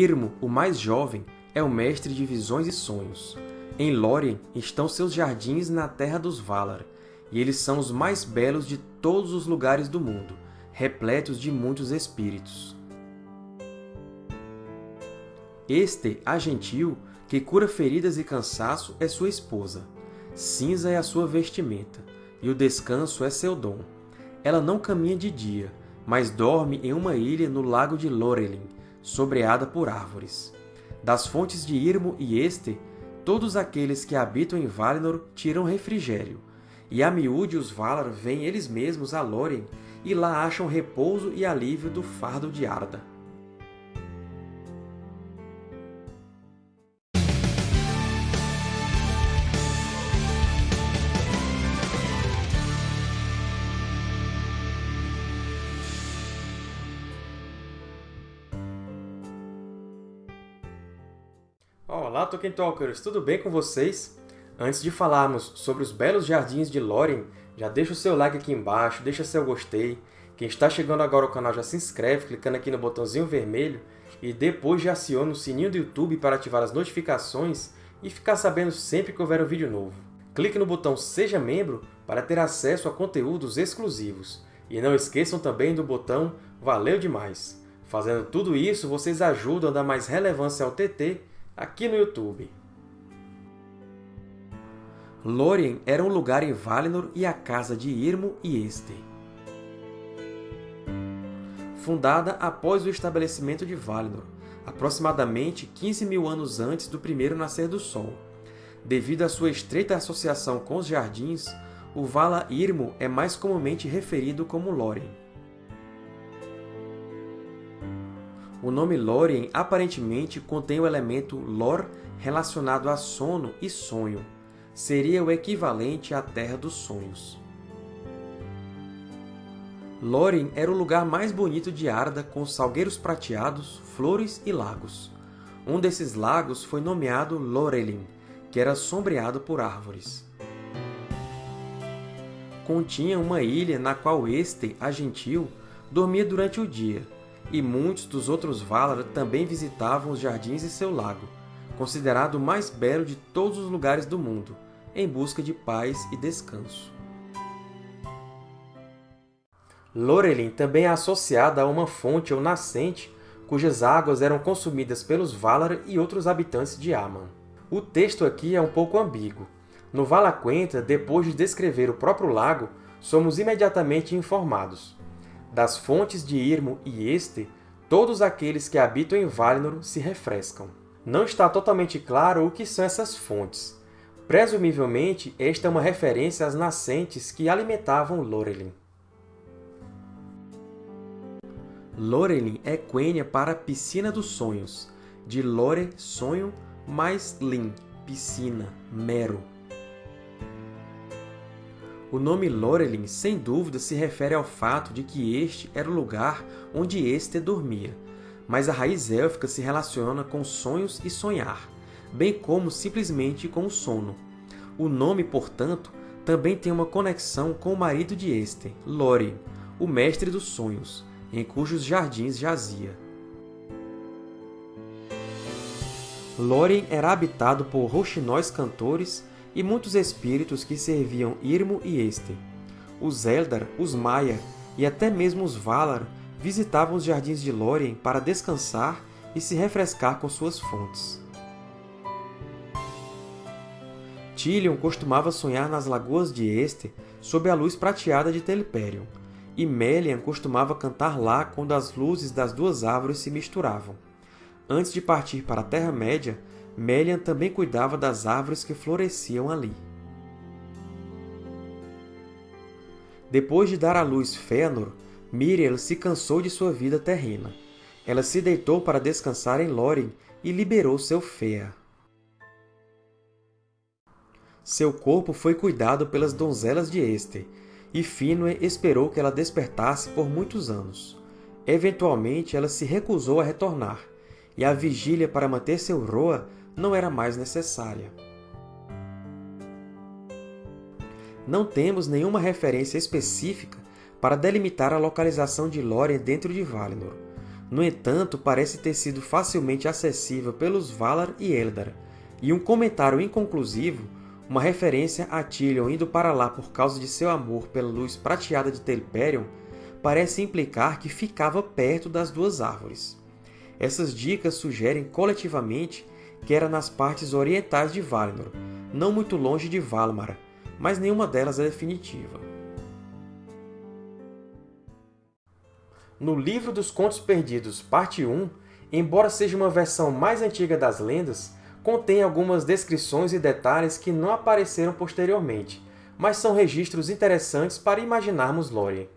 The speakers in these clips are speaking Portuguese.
Irmo, o mais jovem, é o mestre de visões e sonhos. Em Lórien estão seus jardins na terra dos Valar, e eles são os mais belos de todos os lugares do mundo, repletos de muitos espíritos. Este, a gentil, que cura feridas e cansaço, é sua esposa. Cinza é a sua vestimenta, e o descanso é seu dom. Ela não caminha de dia, mas dorme em uma ilha no lago de Lorelin, sobreada por árvores. Das fontes de Irmo e Este, todos aqueles que habitam em Valinor tiram refrigério, e a miúde os Valar vêm eles mesmos a Lórien e lá acham repouso e alívio do fardo de Arda. Olá, Tolkien Talkers! Tudo bem com vocês? Antes de falarmos sobre os belos jardins de Lórien, já deixa o seu like aqui embaixo, deixa seu gostei. Quem está chegando agora ao canal já se inscreve clicando aqui no botãozinho vermelho e depois já aciona o sininho do YouTube para ativar as notificações e ficar sabendo sempre que houver um vídeo novo. Clique no botão Seja Membro para ter acesso a conteúdos exclusivos. E não esqueçam também do botão Valeu Demais! Fazendo tudo isso, vocês ajudam a dar mais relevância ao TT aqui no YouTube. Lórien era um lugar em Valinor e a casa de Irmo e Este. Fundada após o estabelecimento de Valinor, aproximadamente 15 mil anos antes do primeiro nascer do Sol. Devido à sua estreita associação com os Jardins, o Vala Irmo é mais comumente referido como Lórien. O nome Lórien aparentemente contém o elemento Lor relacionado a sono e sonho. Seria o equivalente à Terra dos Sonhos. Lórien era o lugar mais bonito de Arda, com salgueiros prateados, flores e lagos. Um desses lagos foi nomeado Lorelin, que era sombreado por árvores. Continha uma ilha na qual Este, a gentil, dormia durante o dia, e muitos dos outros Valar também visitavam os jardins e seu lago, considerado o mais belo de todos os lugares do mundo, em busca de paz e descanso. Lorelin também é associada a uma fonte ou nascente cujas águas eram consumidas pelos Valar e outros habitantes de Aman. O texto aqui é um pouco ambíguo. No Valaquenta, depois de descrever o próprio lago, somos imediatamente informados. Das fontes de Irmo e Este, todos aqueles que habitam em Valinor se refrescam. Não está totalmente claro o que são essas fontes. Presumivelmente, esta é uma referência às nascentes que alimentavam Lorelin. Lorelin é quenya para Piscina dos Sonhos, de Lore, sonho, mais Lin, piscina, mero. O nome Lorelin, sem dúvida, se refere ao fato de que este era o lugar onde Este dormia, mas a raiz élfica se relaciona com sonhos e sonhar, bem como simplesmente com o sono. O nome, portanto, também tem uma conexão com o marido de Este, Lore, o mestre dos sonhos, em cujos jardins jazia. Lórien era habitado por rouxinóis cantores e muitos espíritos que serviam Irmo e Este. Os Eldar, os Maia e até mesmo os Valar visitavam os jardins de Lórien para descansar e se refrescar com suas fontes. Tilion costumava sonhar nas lagoas de Este sob a luz prateada de Teliperion, e Melian costumava cantar lá quando as luzes das duas árvores se misturavam. Antes de partir para a Terra-média, Melian também cuidava das árvores que floresciam ali. Depois de dar à luz Fëanor, Miriel se cansou de sua vida terrena. Ela se deitou para descansar em Lórien e liberou seu Fëa. Seu corpo foi cuidado pelas donzelas de Este, e Finwë esperou que ela despertasse por muitos anos. Eventualmente, ela se recusou a retornar, e a vigília para manter seu Roa não era mais necessária. Não temos nenhuma referência específica para delimitar a localização de Lórien dentro de Valinor. No entanto, parece ter sido facilmente acessível pelos Valar e Eldar, e um comentário inconclusivo, uma referência a Tilion indo para lá por causa de seu amor pela luz prateada de Telperion, parece implicar que ficava perto das duas árvores. Essas dicas sugerem coletivamente que era nas partes orientais de Valinor, não muito longe de Valimar, mas nenhuma delas é definitiva. No Livro dos Contos Perdidos, Parte 1, embora seja uma versão mais antiga das lendas, contém algumas descrições e detalhes que não apareceram posteriormente, mas são registros interessantes para imaginarmos Lórien.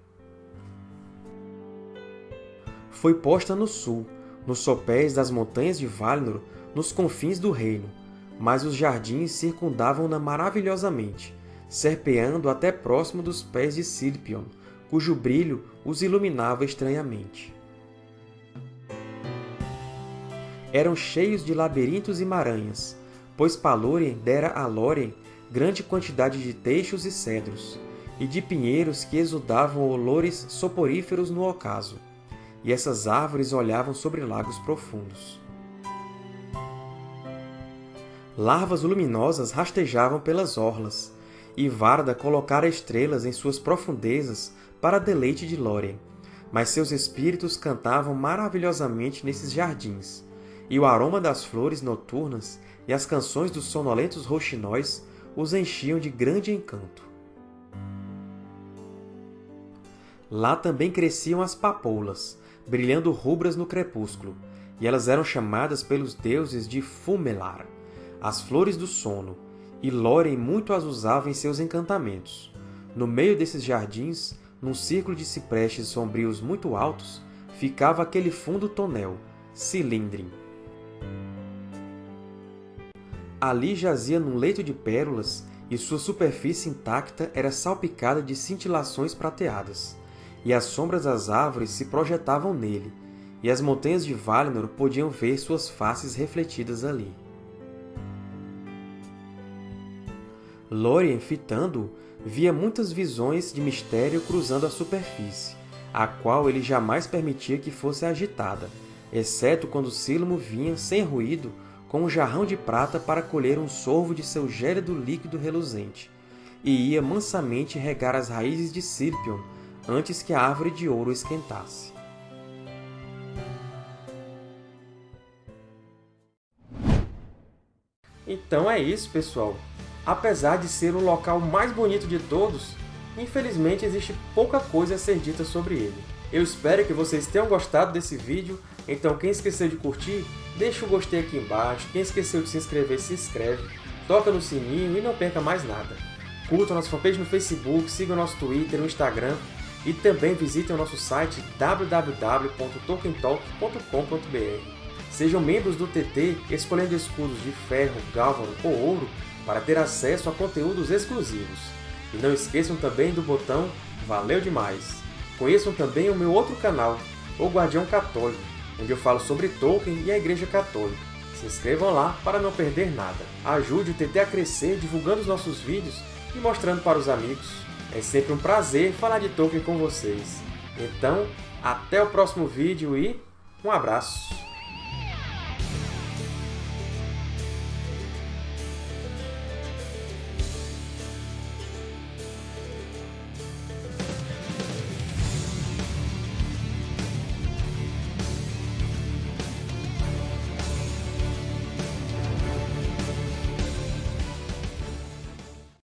Foi posta no sul, nos sopés das montanhas de Valinor, nos confins do reino, mas os jardins circundavam-na maravilhosamente, serpeando até próximo dos pés de Silpion, cujo brilho os iluminava estranhamente. eram cheios de labirintos e maranhas, pois Palórien dera a Lórien grande quantidade de teixos e cedros, e de pinheiros que exudavam olores soporíferos no ocaso, e essas árvores olhavam sobre lagos profundos. Larvas luminosas rastejavam pelas orlas, e Varda colocara estrelas em suas profundezas para deleite de Lórien, mas seus espíritos cantavam maravilhosamente nesses jardins, e o aroma das flores noturnas e as canções dos sonolentos roxinóis os enchiam de grande encanto. Lá também cresciam as papoulas, brilhando rubras no crepúsculo, e elas eram chamadas pelos deuses de Fumelar, as flores do sono, e Lórien muito as usava em seus encantamentos. No meio desses jardins, num círculo de ciprestes sombrios muito altos, ficava aquele fundo tonel, Cilindrim, Ali jazia num leito de pérolas, e sua superfície intacta era salpicada de cintilações prateadas, e as sombras das árvores se projetavam nele, e as montanhas de Valinor podiam ver suas faces refletidas ali. Lórien, fitando-o, via muitas visões de mistério cruzando a superfície, a qual ele jamais permitia que fosse agitada, exceto quando Sílamo vinha, sem ruído, com um jarrão de prata para colher um sorvo de seu gélido líquido reluzente, e ia mansamente regar as raízes de Silpion antes que a árvore de ouro esquentasse. Então é isso, pessoal! Apesar de ser o local mais bonito de todos, infelizmente existe pouca coisa a ser dita sobre ele. Eu espero que vocês tenham gostado desse vídeo, então quem esqueceu de curtir, deixa o gostei aqui embaixo, quem esqueceu de se inscrever, se inscreve, toca no sininho e não perca mais nada. Curta a nossa fanpage no Facebook, siga o nosso Twitter, no Instagram e também visitem o nosso site www.tolkientalk.com.br. Sejam membros do TT escolhendo escudos de ferro, gálvano ou ouro para ter acesso a conteúdos exclusivos. E não esqueçam também do botão Valeu Demais! Conheçam também o meu outro canal, O Guardião Católico, onde eu falo sobre Tolkien e a Igreja Católica. Se inscrevam lá para não perder nada. Ajude o TT a crescer divulgando os nossos vídeos e mostrando para os amigos. É sempre um prazer falar de Tolkien com vocês. Então, até o próximo vídeo e um abraço!